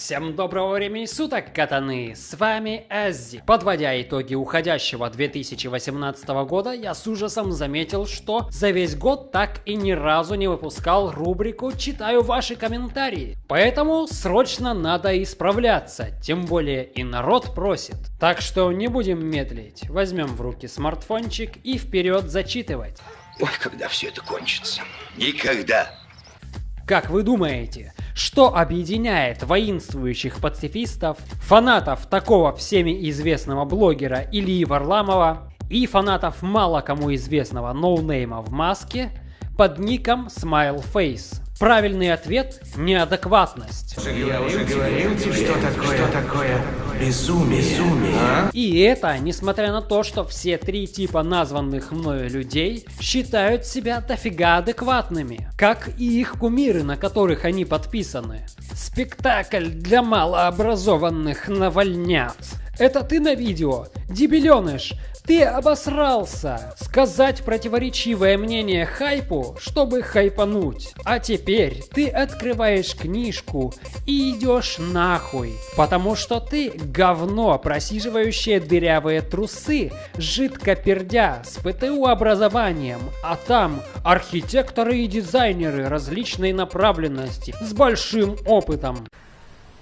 Всем доброго времени суток, катаны! С вами Эззи. Подводя итоги уходящего 2018 года, я с ужасом заметил, что за весь год так и ни разу не выпускал рубрику «Читаю ваши комментарии». Поэтому срочно надо исправляться, тем более и народ просит. Так что не будем медлить, возьмем в руки смартфончик и вперед зачитывать. Ой, когда все это кончится? Никогда. Как вы думаете, что объединяет воинствующих пацифистов, фанатов такого всеми известного блогера Ильи Варламова и фанатов мало кому известного ноунейма в маске под ником Smileface? Правильный ответ – неадекватность. Я уже говорил тебе, что такое, что такое безумие. безумие. А? И это, несмотря на то, что все три типа названных мною людей считают себя дофига адекватными, как и их кумиры, на которых они подписаны. Спектакль для малообразованных навальнят. Это ты на видео? Дебиленыш, ты обосрался! Сказать противоречивое мнение хайпу, чтобы хайпануть. А теперь ты открываешь книжку и идешь нахуй. Потому что ты говно, просиживающее дырявые трусы, жидко пердя, с ПТУ образованием. А там архитекторы и дизайнеры различной направленности, с большим опытом.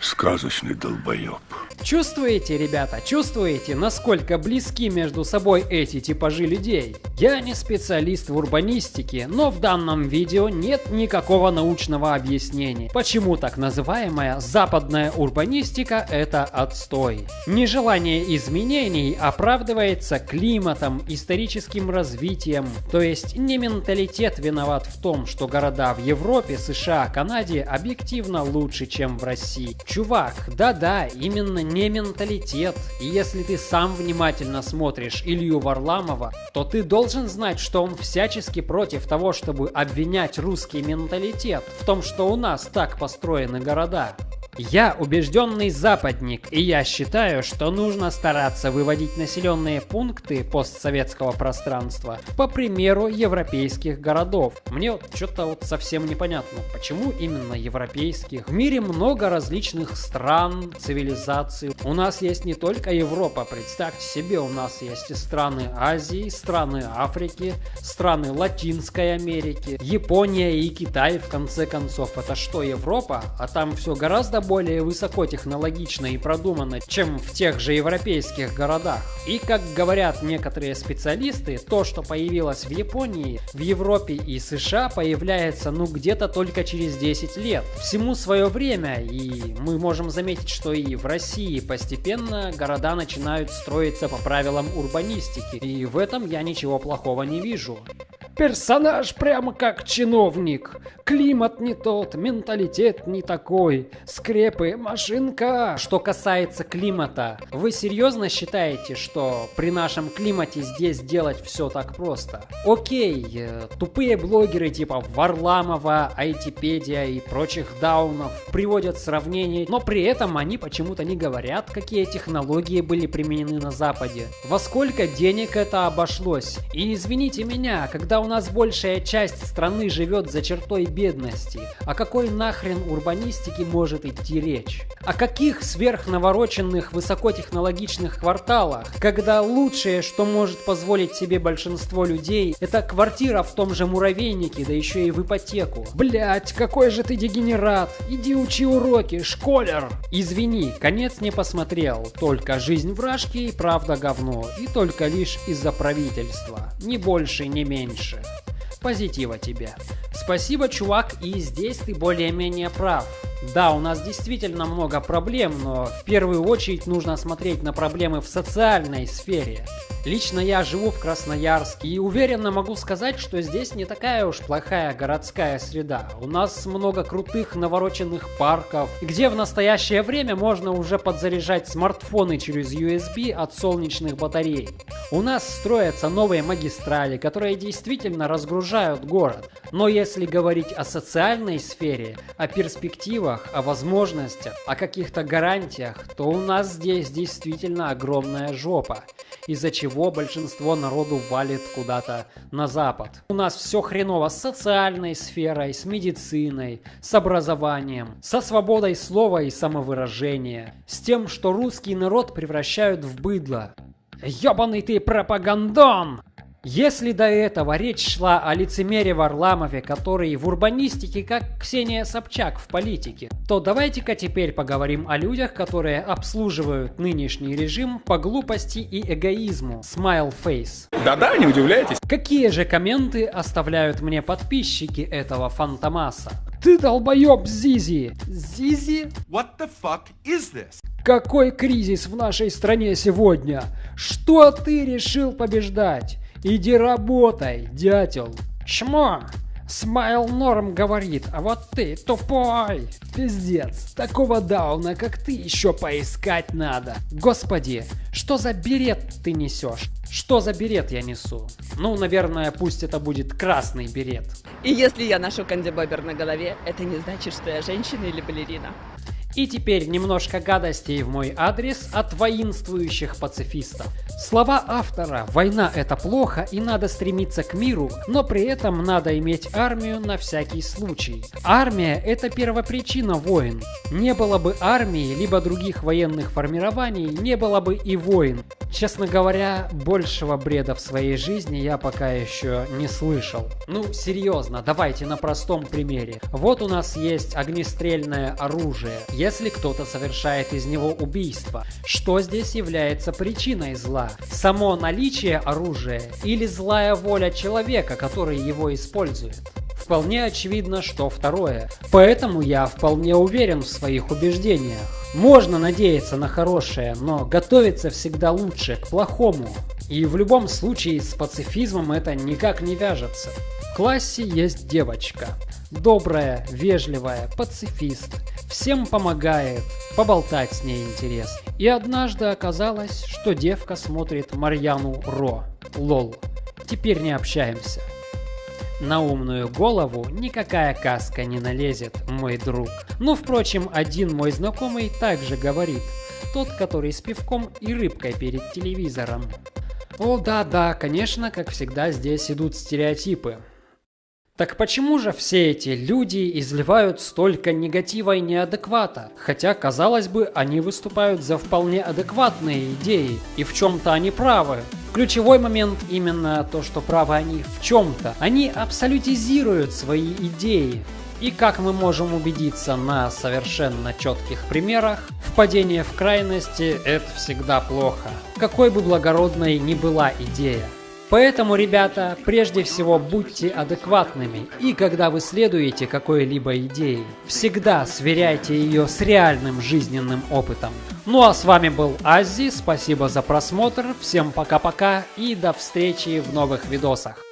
Сказочный долбоеб. Чувствуете, ребята, чувствуете, насколько близки между собой эти типажи людей? Я не специалист в урбанистике, но в данном видео нет никакого научного объяснения, почему так называемая западная урбанистика это отстой. Нежелание изменений оправдывается климатом, историческим развитием, то есть не менталитет виноват в том, что города в Европе, США, Канаде объективно лучше, чем в России. Чувак, да-да, именно не менталитет. И если ты сам внимательно смотришь Илью Варламова, то ты должен знать, что он всячески против того, чтобы обвинять русский менталитет в том, что у нас так построены города. Я убежденный западник, и я считаю, что нужно стараться выводить населенные пункты постсоветского пространства по примеру европейских городов. Мне вот что-то вот совсем непонятно, почему именно европейских. В мире много различных стран, цивилизаций. У нас есть не только Европа, представьте себе, у нас есть и страны Азии, страны Африки, страны Латинской Америки, Япония и Китай, в конце концов. Это что, Европа? А там все гораздо более высокотехнологично и продумано, чем в тех же европейских городах. И как говорят некоторые специалисты, то, что появилось в Японии, в Европе и США появляется ну где-то только через 10 лет. Всему свое время, и мы можем заметить, что и в России постепенно города начинают строиться по правилам урбанистики, и в этом я ничего плохого не вижу. Персонаж прямо как чиновник. Климат не тот, менталитет не такой. Скрепы, машинка. Что касается климата, вы серьезно считаете, что при нашем климате здесь делать все так просто? Окей, э, тупые блогеры типа Варламова, Айтипедия и прочих даунов приводят сравнения, но при этом они почему-то не говорят, какие технологии были применены на Западе. Во сколько денег это обошлось? И извините меня, когда у нас большая часть страны живет за чертой бедности. О какой нахрен урбанистике может идти речь? О каких сверхнавороченных высокотехнологичных кварталах, когда лучшее, что может позволить себе большинство людей, это квартира в том же муравейнике, да еще и в ипотеку. Блять, какой же ты дегенерат! Иди учи уроки, школер! Извини, конец не посмотрел, только жизнь вражки и правда говно, и только лишь из-за правительства, ни больше, ни меньше. Позитива тебе. Спасибо, чувак, и здесь ты более-менее прав. Да, у нас действительно много проблем, но в первую очередь нужно смотреть на проблемы в социальной сфере. Лично я живу в Красноярске и уверенно могу сказать, что здесь не такая уж плохая городская среда. У нас много крутых навороченных парков, где в настоящее время можно уже подзаряжать смартфоны через USB от солнечных батарей. У нас строятся новые магистрали, которые действительно разгружают город. Но если говорить о социальной сфере, о перспективах, о возможностях, о каких-то гарантиях, то у нас здесь действительно огромная жопа из-за чего большинство народу валит куда-то на запад. У нас все хреново с социальной сферой, с медициной, с образованием, со свободой слова и самовыражения, с тем, что русский народ превращают в быдло. Ёбаный ты пропагандон! Если до этого речь шла о лицемере Варламове, который в урбанистике как Ксения Собчак в политике, то давайте-ка теперь поговорим о людях, которые обслуживают нынешний режим по глупости и эгоизму. Smile Face. Да-да, не удивляйтесь. Какие же комменты оставляют мне подписчики этого фантомаса? Ты долбоеб, Зизи! Зизи? What the fuck is this? Какой кризис в нашей стране сегодня? Что ты решил побеждать? Иди работай, дятел. Чмо? Смайл Норм говорит, а вот ты тупой. Пиздец, такого дауна, как ты, еще поискать надо. Господи, что за берет ты несешь? Что за берет я несу? Ну, наверное, пусть это будет красный берет. И если я ношу кандибобер на голове, это не значит, что я женщина или балерина. И теперь немножко гадостей в мой адрес от воинствующих пацифистов. Слова автора «Война это плохо и надо стремиться к миру, но при этом надо иметь армию на всякий случай». Армия – это первопричина войн. Не было бы армии, либо других военных формирований, не было бы и войн. Честно говоря, большего бреда в своей жизни я пока еще не слышал. Ну, серьезно, давайте на простом примере. Вот у нас есть огнестрельное оружие. Если кто-то совершает из него убийство, что здесь является причиной зла? Само наличие оружия или злая воля человека, который его использует? Вполне очевидно, что второе. Поэтому я вполне уверен в своих убеждениях. Можно надеяться на хорошее, но готовиться всегда лучше к плохому. И в любом случае с пацифизмом это никак не вяжется. В классе есть девочка. Добрая, вежливая, пацифист. Всем помогает, поболтать с ней интересно. И однажды оказалось, что девка смотрит Марьяну Ро. Лол. Теперь не общаемся. На умную голову никакая каска не налезет, мой друг. Ну, впрочем, один мой знакомый также говорит. Тот, который с пивком и рыбкой перед телевизором. О да-да, конечно, как всегда здесь идут стереотипы. Так почему же все эти люди изливают столько негатива и неадеквата? Хотя, казалось бы, они выступают за вполне адекватные идеи, и в чем-то они правы. Ключевой момент именно то, что правы они в чем-то. Они абсолютизируют свои идеи. И как мы можем убедиться на совершенно четких примерах, впадение в крайности – это всегда плохо. Какой бы благородной ни была идея. Поэтому, ребята, прежде всего будьте адекватными, и когда вы следуете какой-либо идее, всегда сверяйте ее с реальным жизненным опытом. Ну а с вами был Аззи, спасибо за просмотр, всем пока-пока и до встречи в новых видосах.